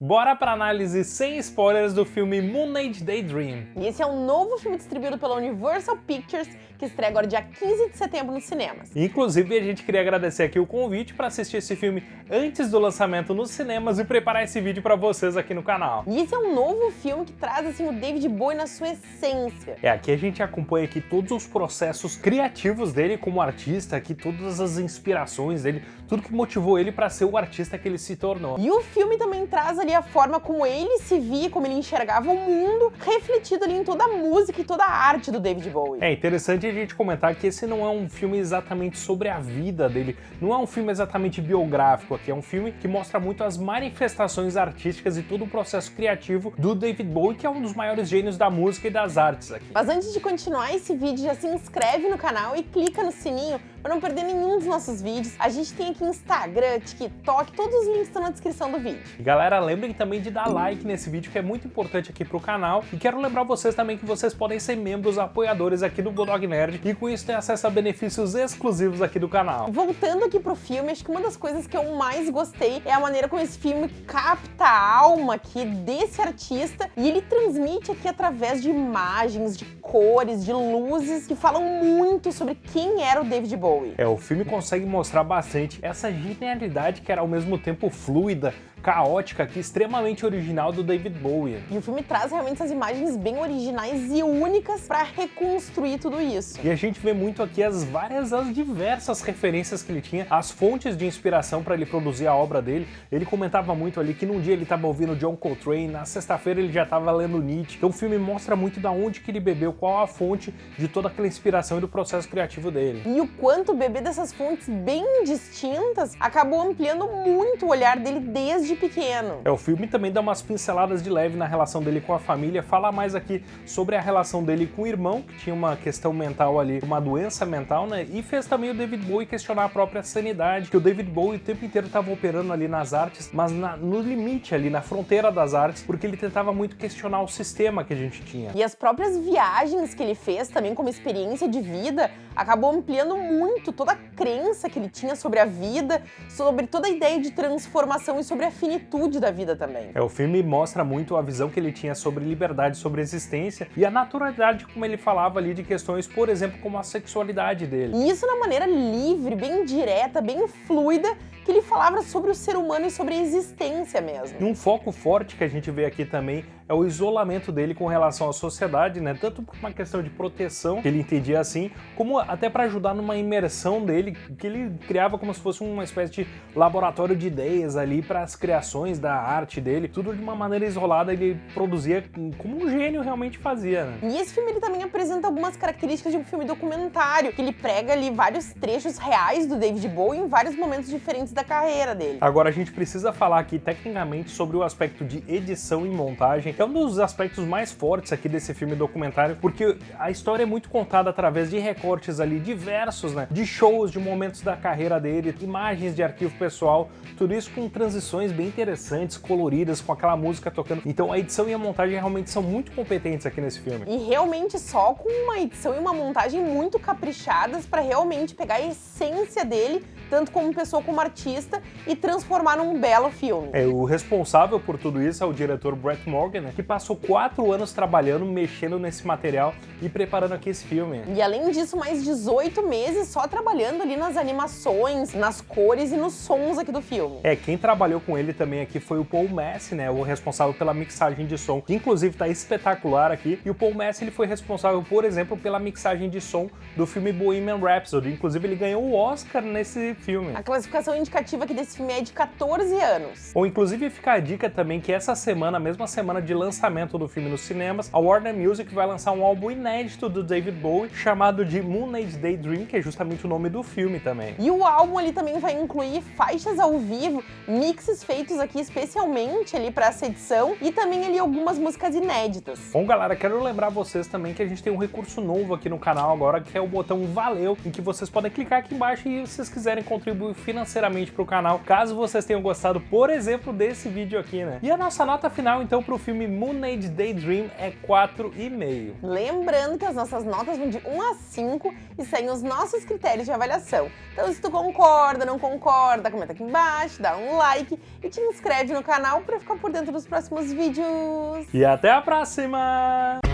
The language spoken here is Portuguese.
Bora pra análise sem spoilers do filme Moonage Daydream. E esse é um novo filme distribuído pela Universal Pictures, que estreia agora dia 15 de setembro nos cinemas. Inclusive, a gente queria agradecer aqui o convite para assistir esse filme antes do lançamento nos cinemas e preparar esse vídeo para vocês aqui no canal. E esse é um novo filme que traz assim o David Bowie na sua essência. É, aqui a gente acompanha aqui todos os processos criativos dele como artista, aqui todas as inspirações dele, tudo que motivou ele para ser o artista que ele se tornou. E o filme também traz ali a forma como ele se via, como ele enxergava o mundo, refletido ali em toda a música e toda a arte do David Bowie. É interessante a gente comentar que esse não é um filme exatamente sobre a vida dele, não é um filme exatamente biográfico aqui, é um filme que mostra muito as manifestações artísticas e todo o processo criativo do David Bowie, que é um dos maiores gênios da música e das artes aqui. Mas antes de continuar esse vídeo, já se inscreve no canal e clica no sininho para não perder nenhum dos nossos vídeos. A gente tem aqui Instagram, TikTok, todos os links estão na descrição do vídeo. E galera, lembrem também de dar like nesse vídeo, que é muito importante aqui pro canal. E quero lembrar vocês também que vocês podem ser membros apoiadores aqui do Bulldog Nerd e com isso ter acesso a benefícios exclusivos aqui do canal. Voltando aqui pro filme, acho que uma das coisas que eu mais gostei é a maneira como esse filme capta a alma aqui desse artista e ele transmite aqui através de imagens, de cores, de luzes que falam muito sobre quem era o David Bowie. Bowie. É, o filme consegue mostrar bastante essa genialidade que era ao mesmo tempo fluida, caótica aqui, extremamente original do David Bowie. E o filme traz realmente essas imagens bem originais e únicas para reconstruir tudo isso. E a gente vê muito aqui as várias, as diversas referências que ele tinha, as fontes de inspiração para ele produzir a obra dele. Ele comentava muito ali que num dia ele estava ouvindo John Coltrane, na sexta-feira ele já estava lendo Nietzsche. Então o filme mostra muito da onde que ele bebeu, qual a fonte de toda aquela inspiração e do processo criativo dele. E o quanto beber dessas fontes bem distintas acabou ampliando muito o olhar dele desde desde pequeno. É, o filme também dá umas pinceladas de leve na relação dele com a família, fala mais aqui sobre a relação dele com o irmão, que tinha uma questão mental ali, uma doença mental, né? E fez também o David Bowie questionar a própria sanidade, que o David Bowie o tempo inteiro estava operando ali nas artes, mas na, no limite ali, na fronteira das artes, porque ele tentava muito questionar o sistema que a gente tinha. E as próprias viagens que ele fez também como experiência de vida, acabou ampliando muito toda a crença que ele tinha sobre a vida, sobre toda a ideia de transformação e sobre a finitude da vida também. É, o filme mostra muito a visão que ele tinha sobre liberdade, sobre existência e a naturalidade como ele falava ali de questões, por exemplo, como a sexualidade dele. E isso na maneira livre, bem direta, bem fluida, que ele falava sobre o ser humano e sobre a existência mesmo. E um foco forte que a gente vê aqui também é o isolamento dele com relação à sociedade, né? Tanto por uma questão de proteção, que ele entendia assim, como até para ajudar numa imersão dele, que ele criava como se fosse uma espécie de laboratório de ideias ali para as criações da arte dele, tudo de uma maneira isolada, ele produzia como um gênio realmente fazia, né? E esse filme ele também apresenta algumas características de um filme documentário, que ele prega ali vários trechos reais do David Bowie em vários momentos diferentes da carreira dele. Agora a gente precisa falar aqui tecnicamente sobre o aspecto de edição e montagem, que é um dos aspectos mais fortes aqui desse filme documentário, porque a história é muito contada através de recortes ali diversos, né, de shows, de momentos da carreira dele, imagens de arquivo pessoal, tudo isso com transições bem interessantes, coloridas, com aquela música tocando. Então a edição e a montagem realmente são muito competentes aqui nesse filme. E realmente só com uma edição e uma montagem muito caprichadas para realmente pegar a essência dele tanto como pessoa como artista, e transformar num belo filme. É, o responsável por tudo isso é o diretor Brett Morgan, né, que passou quatro anos trabalhando, mexendo nesse material e preparando aqui esse filme. E além disso, mais 18 meses só trabalhando ali nas animações, nas cores e nos sons aqui do filme. É, quem trabalhou com ele também aqui foi o Paul Messi, né, o responsável pela mixagem de som, que inclusive tá espetacular aqui, e o Paul Messi ele foi responsável, por exemplo, pela mixagem de som do filme Bohemian Rhapsody, inclusive ele ganhou o Oscar nesse filme. A classificação indicativa aqui desse filme é de 14 anos. Ou inclusive fica a dica também que essa semana, a mesma semana de lançamento do filme nos cinemas, a Warner Music vai lançar um álbum inédito do David Bowie chamado de Moon Age Daydream, que é justamente o nome do filme também. E o álbum ali também vai incluir faixas ao vivo, mixes feitos aqui especialmente ali para essa edição e também ali algumas músicas inéditas. Bom, galera, quero lembrar vocês também que a gente tem um recurso novo aqui no canal agora, que é o botão Valeu, em que vocês podem clicar aqui embaixo e se vocês quiserem contribuir financeiramente para o canal, caso vocês tenham gostado, por exemplo, desse vídeo aqui, né? E a nossa nota final, então, para o filme Moon Age Daydream é 4,5. Lembrando que as nossas notas vão de 1 a 5 e seguem os nossos critérios de avaliação. Então, se tu concorda, não concorda, comenta aqui embaixo, dá um like e te inscreve no canal para ficar por dentro dos próximos vídeos. E até a próxima!